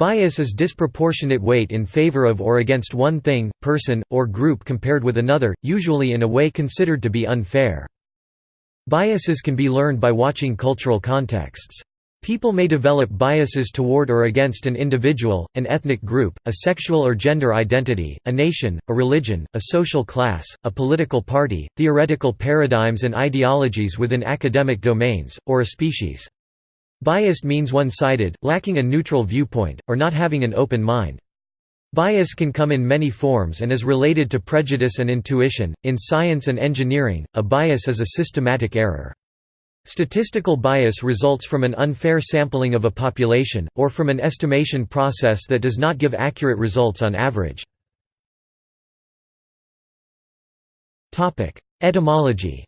Bias is disproportionate weight in favor of or against one thing, person, or group compared with another, usually in a way considered to be unfair. Biases can be learned by watching cultural contexts. People may develop biases toward or against an individual, an ethnic group, a sexual or gender identity, a nation, a religion, a social class, a political party, theoretical paradigms and ideologies within academic domains, or a species. Biased means one-sided, lacking a neutral viewpoint, or not having an open mind. Bias can come in many forms and is related to prejudice and intuition. In science and engineering, a bias is a systematic error. Statistical bias results from an unfair sampling of a population, or from an estimation process that does not give accurate results on average. Etymology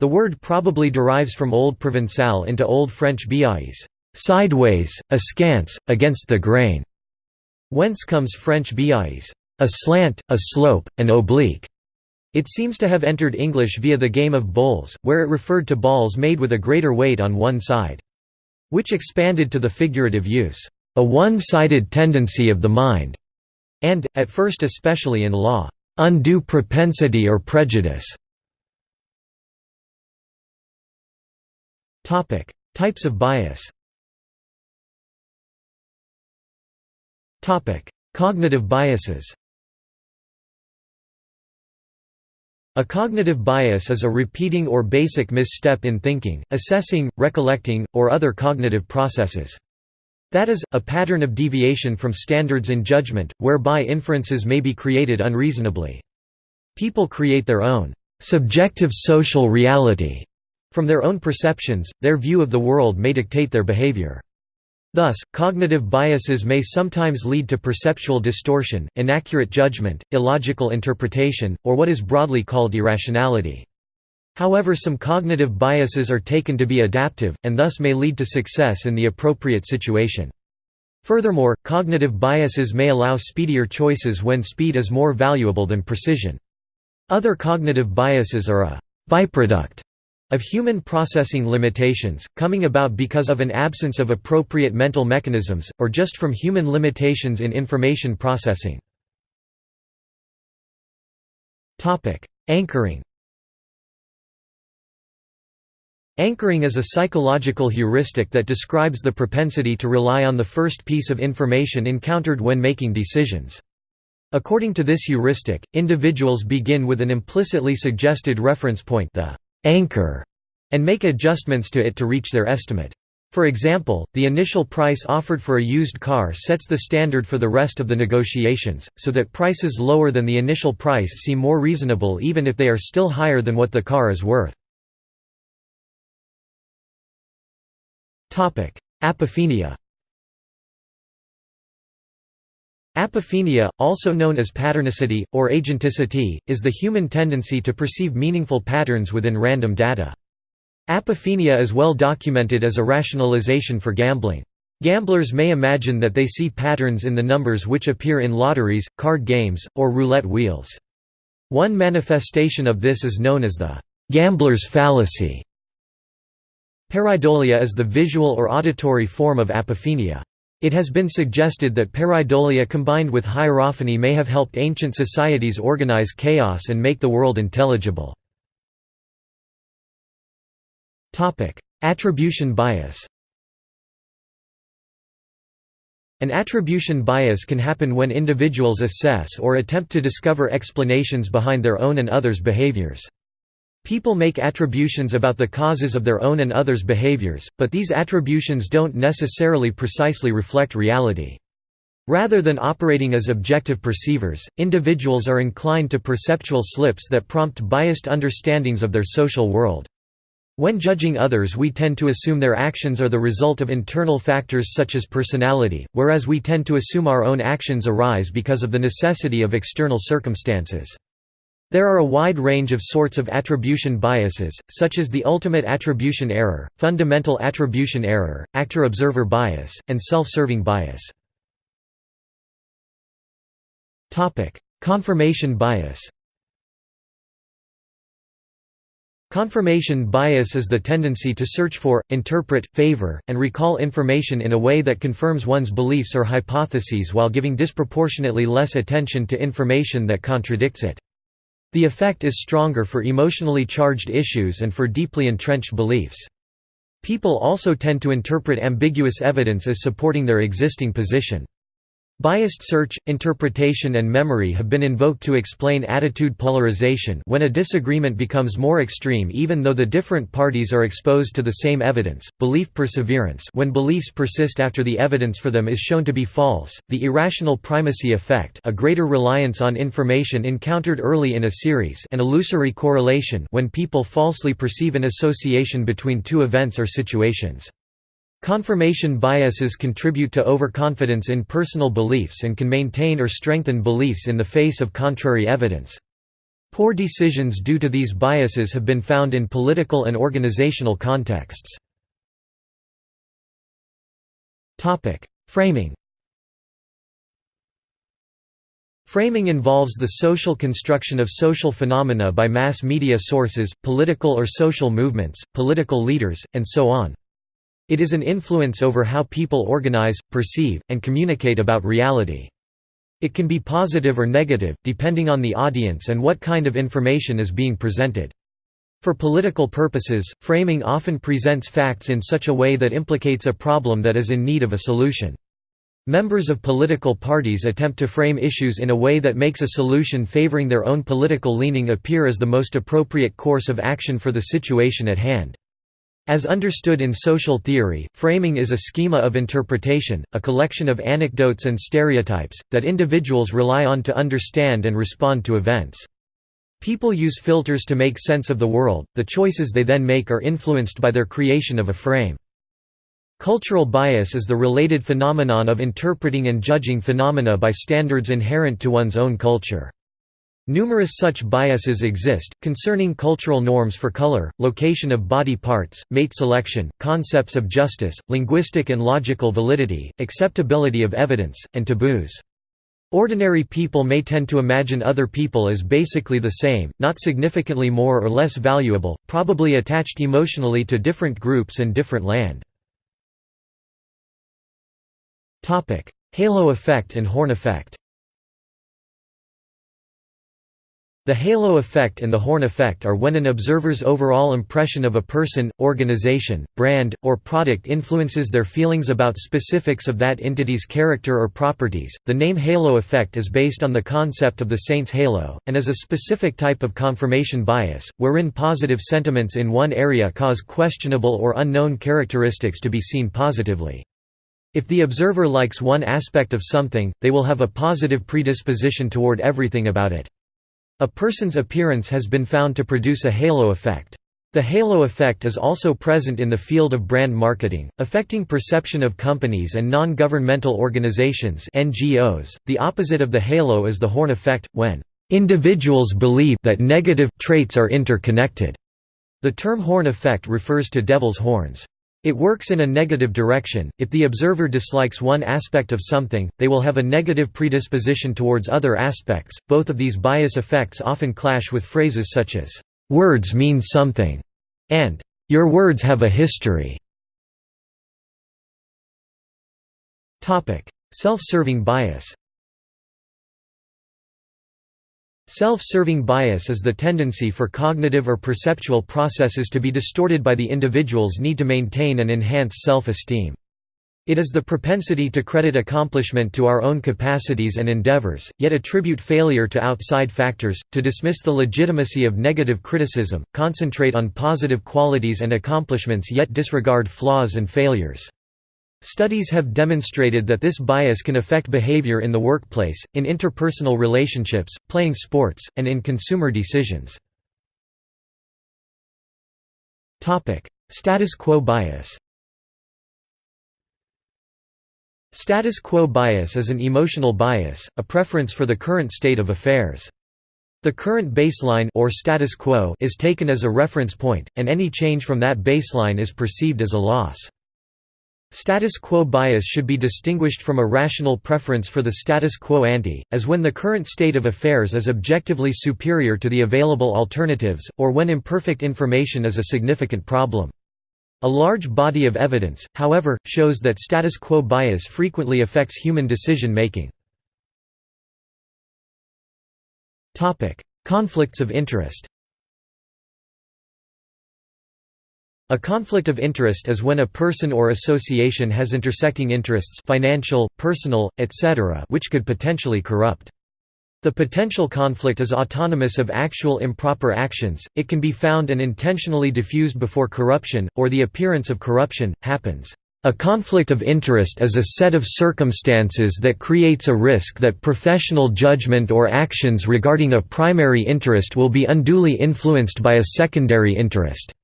The word probably derives from Old Provençal into Old French biais, sideways, askance, against the grain, whence comes French biais, a slant, a slope, an oblique. It seems to have entered English via the game of bowls, where it referred to balls made with a greater weight on one side. Which expanded to the figurative use, a one-sided tendency of the mind, and, at first especially in law, undue propensity or prejudice. Types of bias Cognitive biases A cognitive bias is a repeating or basic misstep in thinking, assessing, recollecting, or other cognitive processes. That is, a pattern of deviation from standards in judgment, whereby inferences may be created unreasonably. People create their own subjective social reality. From their own perceptions, their view of the world may dictate their behavior. Thus, cognitive biases may sometimes lead to perceptual distortion, inaccurate judgment, illogical interpretation, or what is broadly called irrationality. However some cognitive biases are taken to be adaptive, and thus may lead to success in the appropriate situation. Furthermore, cognitive biases may allow speedier choices when speed is more valuable than precision. Other cognitive biases are a byproduct of human processing limitations, coming about because of an absence of appropriate mental mechanisms, or just from human limitations in information processing. Anchoring Anchoring is a psychological heuristic that describes the propensity to rely on the first piece of information encountered when making decisions. According to this heuristic, individuals begin with an implicitly suggested reference point the anchor, and make adjustments to it to reach their estimate. For example, the initial price offered for a used car sets the standard for the rest of the negotiations, so that prices lower than the initial price seem more reasonable even if they are still higher than what the car is worth. Apophenia Apophenia, also known as patternicity, or agenticity, is the human tendency to perceive meaningful patterns within random data. Apophenia is well documented as a rationalization for gambling. Gamblers may imagine that they see patterns in the numbers which appear in lotteries, card games, or roulette wheels. One manifestation of this is known as the gambler's fallacy. Pareidolia is the visual or auditory form of apophenia. It has been suggested that pareidolia combined with hierophany may have helped ancient societies organize chaos and make the world intelligible. Attribution bias An attribution bias can happen when individuals assess or attempt to discover explanations behind their own and others' behaviors. People make attributions about the causes of their own and others' behaviors, but these attributions don't necessarily precisely reflect reality. Rather than operating as objective perceivers, individuals are inclined to perceptual slips that prompt biased understandings of their social world. When judging others we tend to assume their actions are the result of internal factors such as personality, whereas we tend to assume our own actions arise because of the necessity of external circumstances. There are a wide range of sorts of attribution biases, such as the ultimate attribution error, fundamental attribution error, actor-observer bias, and self-serving bias. Confirmation bias Confirmation bias is the tendency to search for, interpret, favor, and recall information in a way that confirms one's beliefs or hypotheses while giving disproportionately less attention to information that contradicts it. The effect is stronger for emotionally charged issues and for deeply entrenched beliefs. People also tend to interpret ambiguous evidence as supporting their existing position. Biased search, interpretation and memory have been invoked to explain attitude polarization when a disagreement becomes more extreme even though the different parties are exposed to the same evidence, belief perseverance when beliefs persist after the evidence for them is shown to be false, the irrational primacy effect a greater reliance on information encountered early in a series and illusory correlation when people falsely perceive an association between two events or situations. Confirmation biases contribute to overconfidence in personal beliefs and can maintain or strengthen beliefs in the face of contrary evidence. Poor decisions due to these biases have been found in political and organizational contexts. Framing Framing involves the social construction of social phenomena by mass media sources, political or social movements, political leaders, and so on. It is an influence over how people organize, perceive, and communicate about reality. It can be positive or negative, depending on the audience and what kind of information is being presented. For political purposes, framing often presents facts in such a way that implicates a problem that is in need of a solution. Members of political parties attempt to frame issues in a way that makes a solution favoring their own political leaning appear as the most appropriate course of action for the situation at hand. As understood in social theory, framing is a schema of interpretation, a collection of anecdotes and stereotypes, that individuals rely on to understand and respond to events. People use filters to make sense of the world, the choices they then make are influenced by their creation of a frame. Cultural bias is the related phenomenon of interpreting and judging phenomena by standards inherent to one's own culture. Numerous such biases exist, concerning cultural norms for color, location of body parts, mate selection, concepts of justice, linguistic and logical validity, acceptability of evidence, and taboos. Ordinary people may tend to imagine other people as basically the same, not significantly more or less valuable, probably attached emotionally to different groups and different land. Halo effect and Horn effect The halo effect and the horn effect are when an observer's overall impression of a person, organization, brand, or product influences their feelings about specifics of that entity's character or properties. The name halo effect is based on the concept of the saint's halo, and is a specific type of confirmation bias, wherein positive sentiments in one area cause questionable or unknown characteristics to be seen positively. If the observer likes one aspect of something, they will have a positive predisposition toward everything about it. A person's appearance has been found to produce a halo effect. The halo effect is also present in the field of brand marketing, affecting perception of companies and non-governmental organizations (NGOs). The opposite of the halo is the horn effect when individuals believe that negative traits are interconnected. The term horn effect refers to devil's horns. It works in a negative direction, if the observer dislikes one aspect of something, they will have a negative predisposition towards other aspects. Both of these bias effects often clash with phrases such as, "'words mean something' and "'your words have a history'". Self-serving bias Self-serving bias is the tendency for cognitive or perceptual processes to be distorted by the individual's need to maintain and enhance self-esteem. It is the propensity to credit accomplishment to our own capacities and endeavors, yet attribute failure to outside factors, to dismiss the legitimacy of negative criticism, concentrate on positive qualities and accomplishments yet disregard flaws and failures. Studies have demonstrated that this bias can affect behavior in the workplace, in interpersonal relationships, playing sports, and in consumer decisions. Status quo bias Status quo bias is an emotional bias, a preference for the current state of affairs. The current baseline or status quo is taken as a reference point, and any change from that baseline is perceived as a loss. Status quo bias should be distinguished from a rational preference for the status quo ante, as when the current state of affairs is objectively superior to the available alternatives, or when imperfect information is a significant problem. A large body of evidence, however, shows that status quo bias frequently affects human decision-making. Conflicts of interest A conflict of interest is when a person or association has intersecting interests financial, personal, etc. which could potentially corrupt. The potential conflict is autonomous of actual improper actions, it can be found and intentionally diffused before corruption, or the appearance of corruption, happens. A conflict of interest is a set of circumstances that creates a risk that professional judgment or actions regarding a primary interest will be unduly influenced by a secondary interest.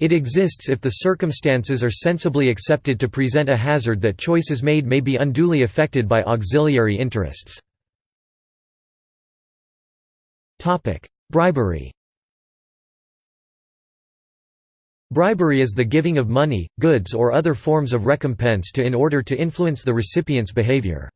It exists if the circumstances are sensibly accepted to present a hazard that choices made may be unduly affected by auxiliary interests. Bribery Bribery is the giving of money, goods or other forms of recompense to in order to influence the recipient's behavior.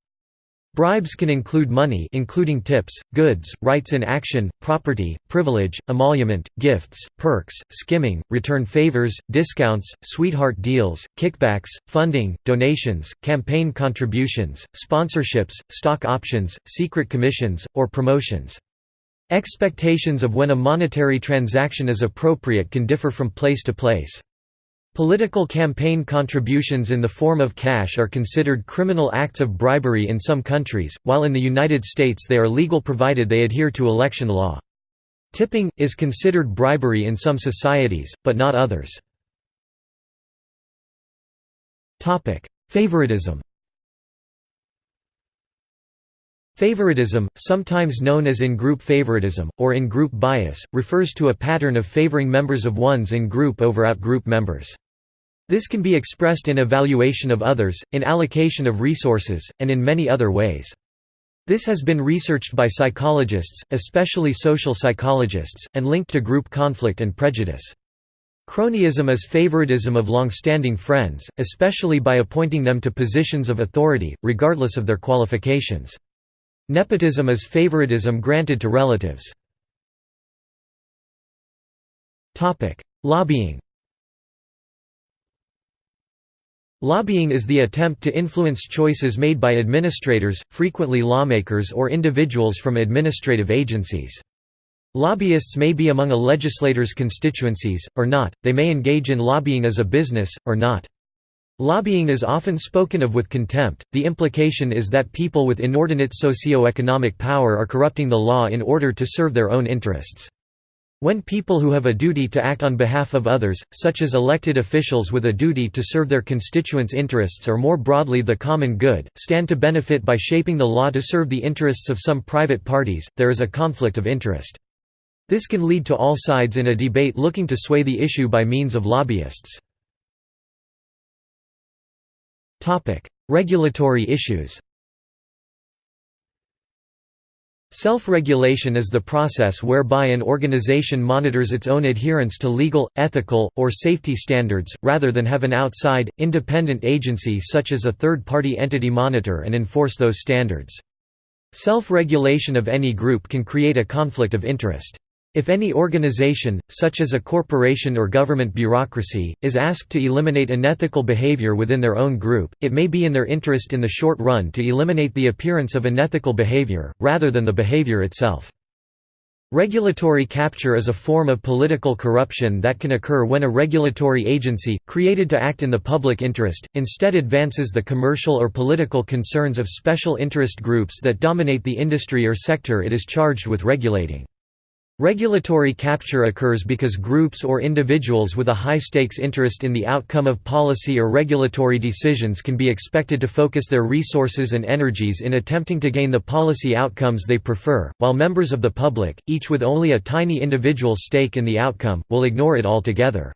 Bribes can include money including tips, goods, rights in action, property, privilege, emolument, gifts, perks, skimming, return favors, discounts, sweetheart deals, kickbacks, funding, donations, campaign contributions, sponsorships, stock options, secret commissions, or promotions. Expectations of when a monetary transaction is appropriate can differ from place to place. Political campaign contributions in the form of cash are considered criminal acts of bribery in some countries, while in the United States they are legal provided they adhere to election law. Tipping, is considered bribery in some societies, but not others. Favoritism Favoritism, sometimes known as in-group favoritism, or in-group bias, refers to a pattern of favoring members of one's in-group over out-group members. This can be expressed in evaluation of others, in allocation of resources, and in many other ways. This has been researched by psychologists, especially social psychologists, and linked to group conflict and prejudice. Cronyism is favoritism of long-standing friends, especially by appointing them to positions of authority, regardless of their qualifications. Nepotism is favoritism granted to relatives. Lobbying Lobbying is the attempt to influence choices made by administrators, frequently lawmakers or individuals from administrative agencies. Lobbyists may be among a legislator's constituencies, or not, they may engage in lobbying as a business, or not. Lobbying is often spoken of with contempt, the implication is that people with inordinate socio-economic power are corrupting the law in order to serve their own interests. When people who have a duty to act on behalf of others, such as elected officials with a duty to serve their constituents' interests or more broadly the common good, stand to benefit by shaping the law to serve the interests of some private parties, there is a conflict of interest. This can lead to all sides in a debate looking to sway the issue by means of lobbyists. Regulatory issues Self-regulation is the process whereby an organization monitors its own adherence to legal, ethical, or safety standards, rather than have an outside, independent agency such as a third-party entity monitor and enforce those standards. Self-regulation of any group can create a conflict of interest. If any organization, such as a corporation or government bureaucracy, is asked to eliminate unethical behavior within their own group, it may be in their interest in the short run to eliminate the appearance of unethical behavior, rather than the behavior itself. Regulatory capture is a form of political corruption that can occur when a regulatory agency, created to act in the public interest, instead advances the commercial or political concerns of special interest groups that dominate the industry or sector it is charged with regulating. Regulatory capture occurs because groups or individuals with a high-stakes interest in the outcome of policy or regulatory decisions can be expected to focus their resources and energies in attempting to gain the policy outcomes they prefer, while members of the public, each with only a tiny individual stake in the outcome, will ignore it altogether.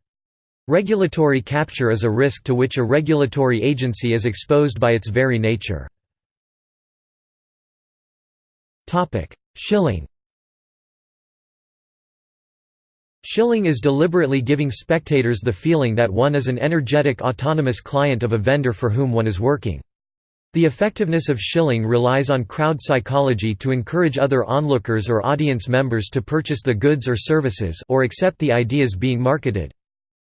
Regulatory capture is a risk to which a regulatory agency is exposed by its very nature. Shilling Shilling is deliberately giving spectators the feeling that one is an energetic autonomous client of a vendor for whom one is working. The effectiveness of shilling relies on crowd psychology to encourage other onlookers or audience members to purchase the goods or services or accept the ideas being marketed.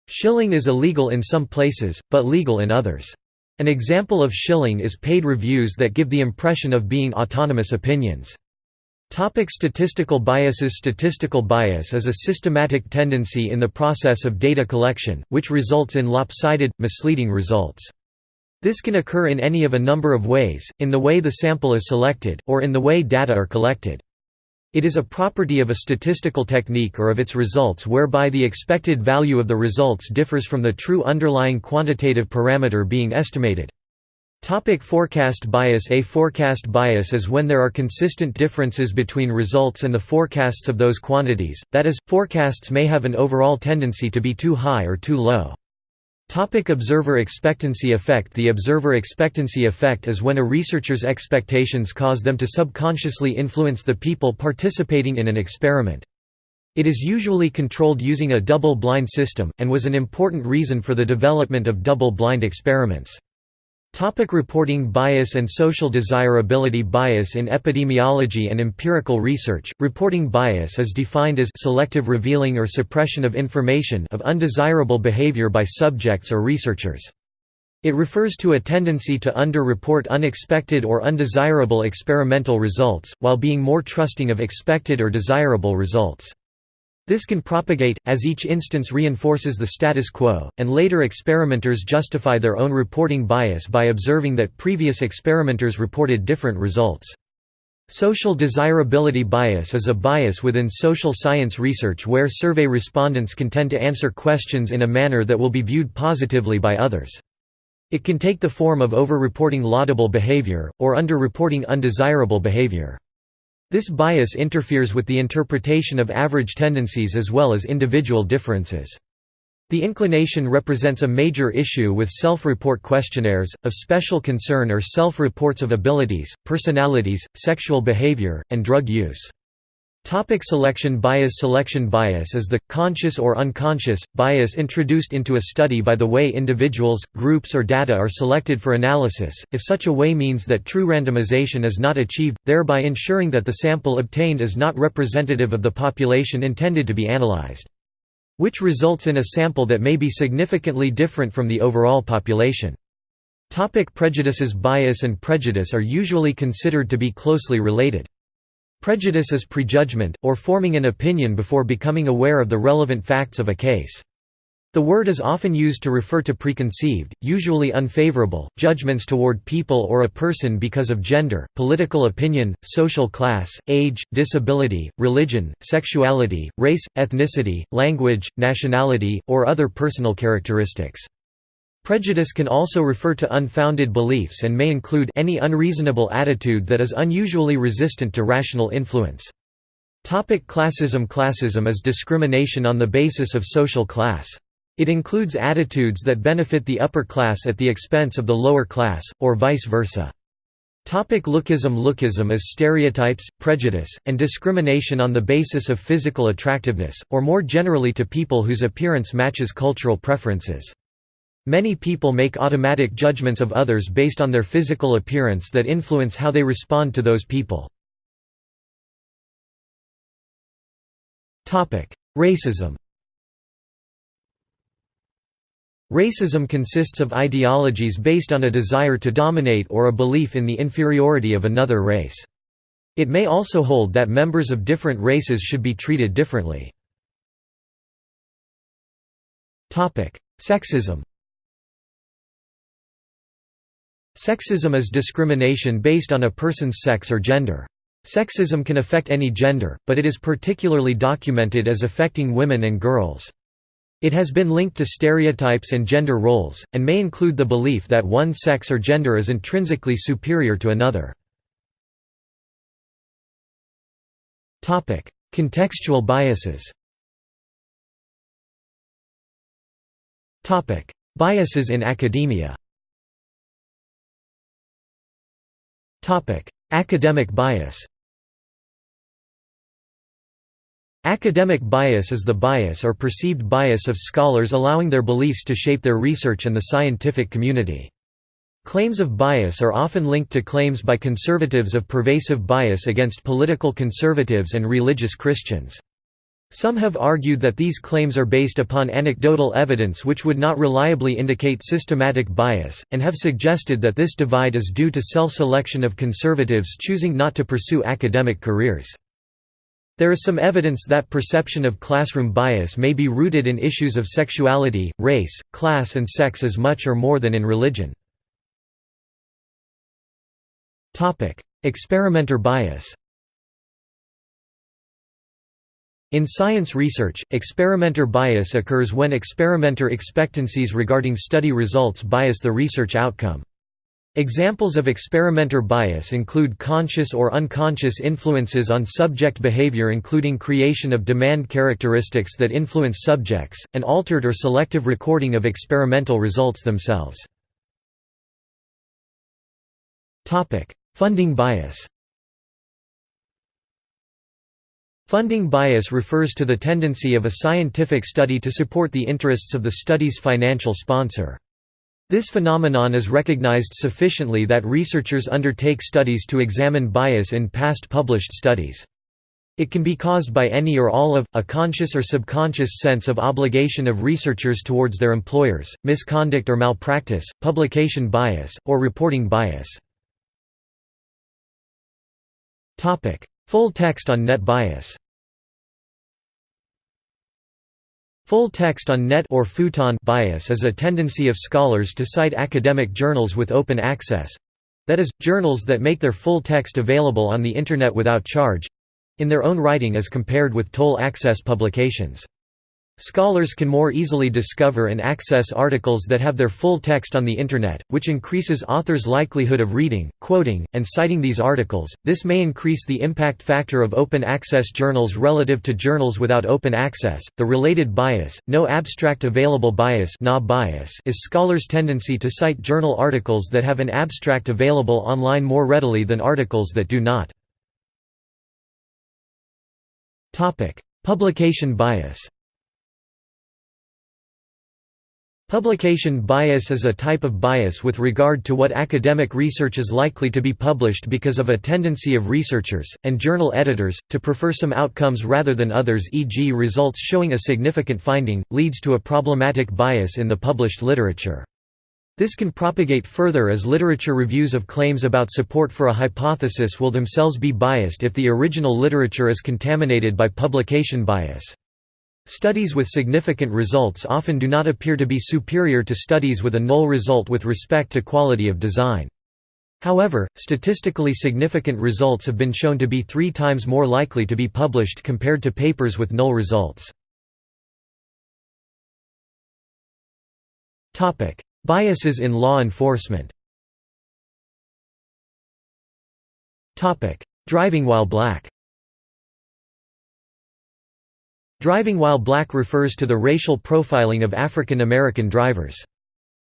Shilling is illegal in some places, but legal in others. An example of shilling is paid reviews that give the impression of being autonomous opinions. Topic statistical biases Statistical bias is a systematic tendency in the process of data collection, which results in lopsided, misleading results. This can occur in any of a number of ways, in the way the sample is selected, or in the way data are collected. It is a property of a statistical technique or of its results whereby the expected value of the results differs from the true underlying quantitative parameter being estimated. Topic forecast bias A forecast bias is when there are consistent differences between results and the forecasts of those quantities, that is, forecasts may have an overall tendency to be too high or too low. Topic observer expectancy effect The observer expectancy effect is when a researcher's expectations cause them to subconsciously influence the people participating in an experiment. It is usually controlled using a double-blind system, and was an important reason for the development of double-blind experiments. Topic reporting bias and social desirability bias In epidemiology and empirical research, reporting bias is defined as selective revealing or suppression of information of undesirable behavior by subjects or researchers. It refers to a tendency to under-report unexpected or undesirable experimental results, while being more trusting of expected or desirable results. This can propagate, as each instance reinforces the status quo, and later experimenters justify their own reporting bias by observing that previous experimenters reported different results. Social desirability bias is a bias within social science research where survey respondents can tend to answer questions in a manner that will be viewed positively by others. It can take the form of over-reporting laudable behavior, or under-reporting undesirable behavior. This bias interferes with the interpretation of average tendencies as well as individual differences. The inclination represents a major issue with self-report questionnaires, of special concern are self-reports of abilities, personalities, sexual behavior, and drug use. Topic selection bias Selection bias is the, conscious or unconscious, bias introduced into a study by the way individuals, groups or data are selected for analysis, if such a way means that true randomization is not achieved, thereby ensuring that the sample obtained is not representative of the population intended to be analyzed. Which results in a sample that may be significantly different from the overall population. Topic prejudices Bias and prejudice are usually considered to be closely related. Prejudice is prejudgment, or forming an opinion before becoming aware of the relevant facts of a case. The word is often used to refer to preconceived, usually unfavorable, judgments toward people or a person because of gender, political opinion, social class, age, disability, religion, sexuality, race, ethnicity, language, nationality, or other personal characteristics. Prejudice can also refer to unfounded beliefs and may include any unreasonable attitude that is unusually resistant to rational influence. Topic classism Classism is discrimination on the basis of social class. It includes attitudes that benefit the upper class at the expense of the lower class, or vice versa. Topic lookism Lookism is stereotypes, prejudice, and discrimination on the basis of physical attractiveness, or more generally to people whose appearance matches cultural preferences. Many people make automatic judgments of others based on their physical appearance that influence how they respond to those people. Racism Racism consists of ideologies based on a desire to dominate or a belief in the inferiority of another race. It may also hold that members of different races should be treated differently. Sexism Sexism is discrimination based on a person's sex or gender. Sexism can affect any gender, but it is particularly documented as affecting women and girls. It has been linked to stereotypes and gender roles, and may include the belief that one sex or gender is intrinsically superior to another. Contextual biases Biases in academia Academic bias Academic bias is the bias or perceived bias of scholars allowing their beliefs to shape their research and the scientific community. Claims of bias are often linked to claims by conservatives of pervasive bias against political conservatives and religious Christians. Some have argued that these claims are based upon anecdotal evidence which would not reliably indicate systematic bias, and have suggested that this divide is due to self-selection of conservatives choosing not to pursue academic careers. There is some evidence that perception of classroom bias may be rooted in issues of sexuality, race, class and sex as much or more than in religion. Experimenter bias In science research, experimenter bias occurs when experimenter expectancies regarding study results bias the research outcome. Examples of experimenter bias include conscious or unconscious influences on subject behavior including creation of demand characteristics that influence subjects, and altered or selective recording of experimental results themselves. Funding bias Funding bias refers to the tendency of a scientific study to support the interests of the study's financial sponsor. This phenomenon is recognized sufficiently that researchers undertake studies to examine bias in past published studies. It can be caused by any or all of, a conscious or subconscious sense of obligation of researchers towards their employers, misconduct or malpractice, publication bias, or reporting bias. Full text on net bias Full text on net or futon bias is a tendency of scholars to cite academic journals with open access—that is, journals that make their full text available on the Internet without charge—in their own writing as compared with toll access publications. Scholars can more easily discover and access articles that have their full text on the Internet, which increases authors' likelihood of reading, quoting, and citing these articles. This may increase the impact factor of open access journals relative to journals without open access. The related bias, no abstract available bias, bias is scholars' tendency to cite journal articles that have an abstract available online more readily than articles that do not. Publication bias Publication bias is a type of bias with regard to what academic research is likely to be published because of a tendency of researchers, and journal editors, to prefer some outcomes rather than others e.g. results showing a significant finding, leads to a problematic bias in the published literature. This can propagate further as literature reviews of claims about support for a hypothesis will themselves be biased if the original literature is contaminated by publication bias. Studies with significant results often do not appear to be superior to studies with a null result with respect to quality of design. However, statistically significant results have been shown to be three times more likely to be published compared to papers with null results. Biases in law enforcement Driving while black Driving while black refers to the racial profiling of African American drivers.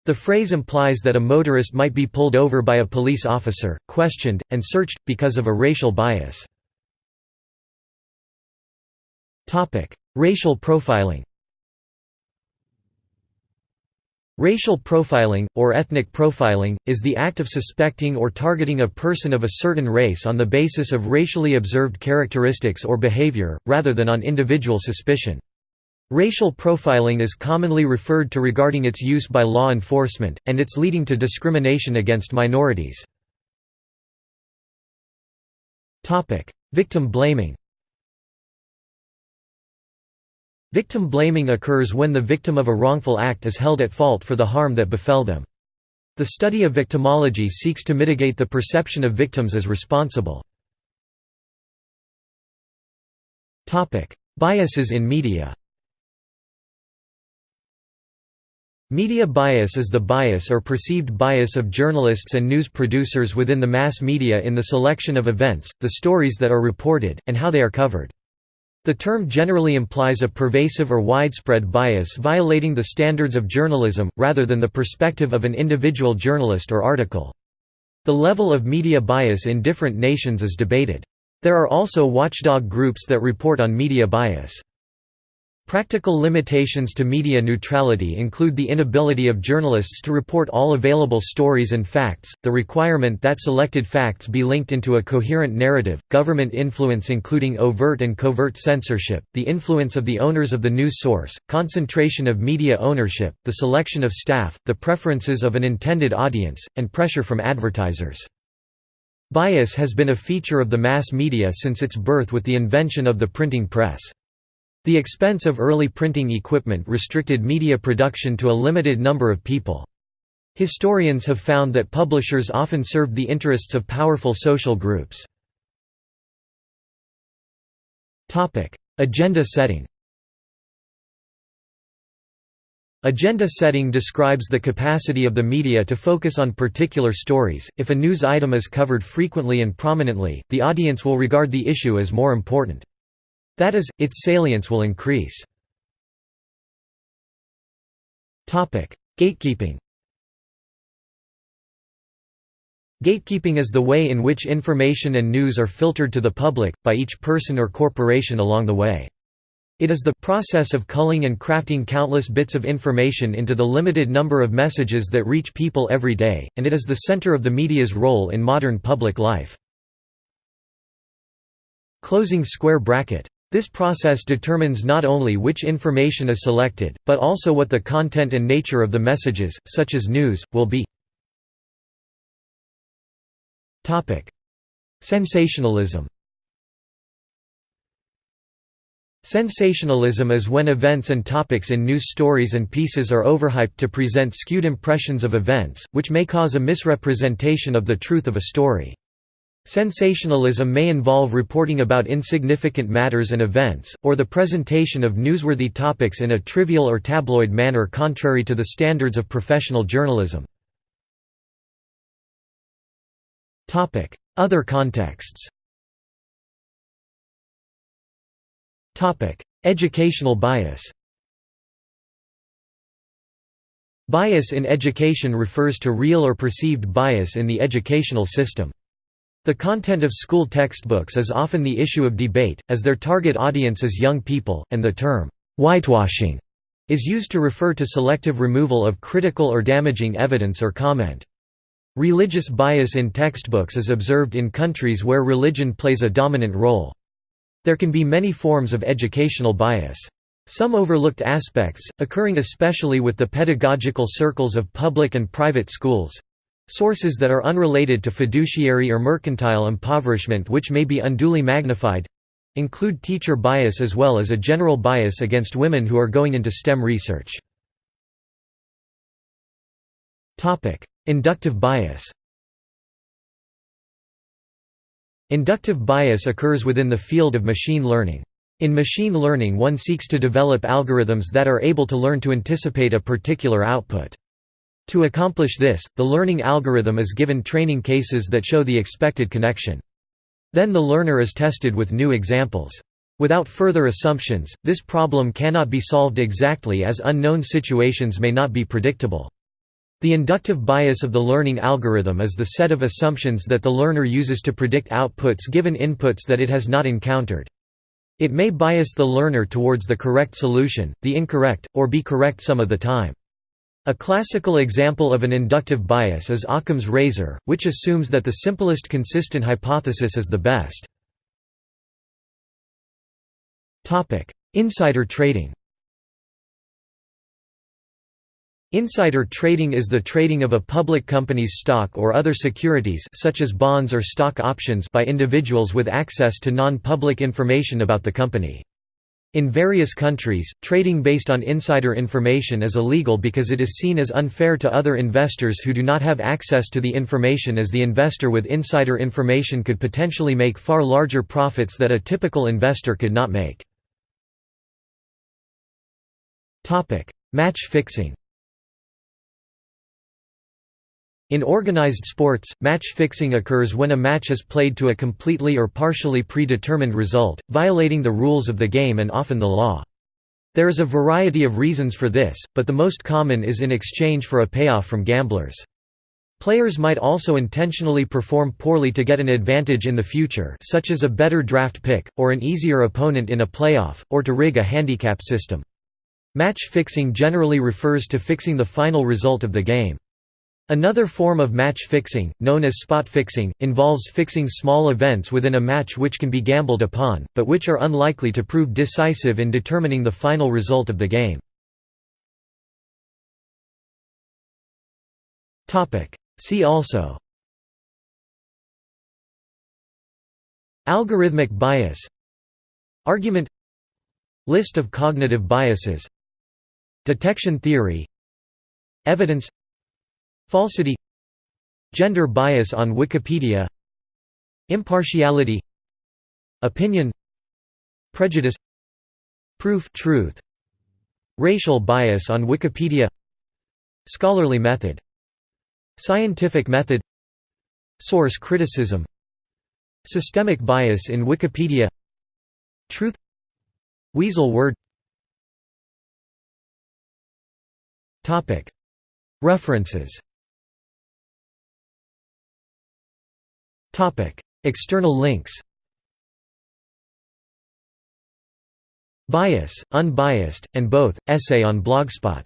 The phrase implies that a motorist might be pulled over by a police officer, questioned, and searched, because of a racial bias. Racial profiling Racial profiling, or ethnic profiling, is the act of suspecting or targeting a person of a certain race on the basis of racially observed characteristics or behavior, rather than on individual suspicion. Racial profiling is commonly referred to regarding its use by law enforcement, and its leading to discrimination against minorities. Victim blaming Victim blaming occurs when the victim of a wrongful act is held at fault for the harm that befell them. The study of victimology seeks to mitigate the perception of victims as responsible. Biases in media Media bias is the bias or perceived bias of journalists and news producers within the mass media in the selection of events, the stories that are reported, and how they are covered. The term generally implies a pervasive or widespread bias violating the standards of journalism, rather than the perspective of an individual journalist or article. The level of media bias in different nations is debated. There are also watchdog groups that report on media bias. Practical limitations to media neutrality include the inability of journalists to report all available stories and facts, the requirement that selected facts be linked into a coherent narrative, government influence including overt and covert censorship, the influence of the owners of the news source, concentration of media ownership, the selection of staff, the preferences of an intended audience, and pressure from advertisers. Bias has been a feature of the mass media since its birth with the invention of the printing press. The expense of early printing equipment restricted media production to a limited number of people. Historians have found that publishers often served the interests of powerful social groups. Agenda setting Agenda setting describes the capacity of the media to focus on particular stories. If a news item is covered frequently and prominently, the audience will regard the issue as more important. That is, its salience will increase. Gatekeeping Gatekeeping is the way in which information and news are filtered to the public, by each person or corporation along the way. It is the process of culling and crafting countless bits of information into the limited number of messages that reach people every day, and it is the center of the media's role in modern public life. Closing square bracket this process determines not only which information is selected, but also what the content and nature of the messages, such as news, will be. Sensationalism Sensationalism is when events and topics in news stories and pieces are overhyped to present skewed impressions of events, which may cause a misrepresentation of the truth of a story. Sensationalism may involve reporting about insignificant matters and events, or the presentation of newsworthy topics in a trivial or tabloid manner contrary to the standards of professional journalism. Other contexts Educational bias Bias in education refers to real or perceived bias in the educational system. The content of school textbooks is often the issue of debate, as their target audience is young people, and the term, whitewashing, is used to refer to selective removal of critical or damaging evidence or comment. Religious bias in textbooks is observed in countries where religion plays a dominant role. There can be many forms of educational bias. Some overlooked aspects, occurring especially with the pedagogical circles of public and private schools, Sources that are unrelated to fiduciary or mercantile impoverishment which may be unduly magnified include teacher bias as well as a general bias against women who are going into STEM research. Inductive bias Inductive bias occurs within the field of machine learning. In machine learning one seeks to develop algorithms that are able to learn to anticipate a particular output. To accomplish this, the learning algorithm is given training cases that show the expected connection. Then the learner is tested with new examples. Without further assumptions, this problem cannot be solved exactly as unknown situations may not be predictable. The inductive bias of the learning algorithm is the set of assumptions that the learner uses to predict outputs given inputs that it has not encountered. It may bias the learner towards the correct solution, the incorrect, or be correct some of the time. A classical example of an inductive bias is Occam's razor, which assumes that the simplest consistent hypothesis is the best. Insider trading Insider trading is the trading of a public company's stock or other securities such as bonds or stock options by individuals with access to non-public information about the company. In various countries, trading based on insider information is illegal because it is seen as unfair to other investors who do not have access to the information as the investor with insider information could potentially make far larger profits that a typical investor could not make. Match fixing In organized sports, match fixing occurs when a match is played to a completely or partially predetermined result, violating the rules of the game and often the law. There is a variety of reasons for this, but the most common is in exchange for a payoff from gamblers. Players might also intentionally perform poorly to get an advantage in the future such as a better draft pick, or an easier opponent in a playoff, or to rig a handicap system. Match fixing generally refers to fixing the final result of the game. Another form of match fixing, known as spot fixing, involves fixing small events within a match which can be gambled upon, but which are unlikely to prove decisive in determining the final result of the game. See also. Algorithmic bias. Argument. List of cognitive biases. Detection theory. Evidence Falsity Gender bias on Wikipedia Impartiality Opinion Prejudice Proof truth Racial bias on Wikipedia Scholarly method Scientific method Source criticism Systemic bias in Wikipedia Truth Weasel word. References External links Bias, Unbiased, and Both, essay on Blogspot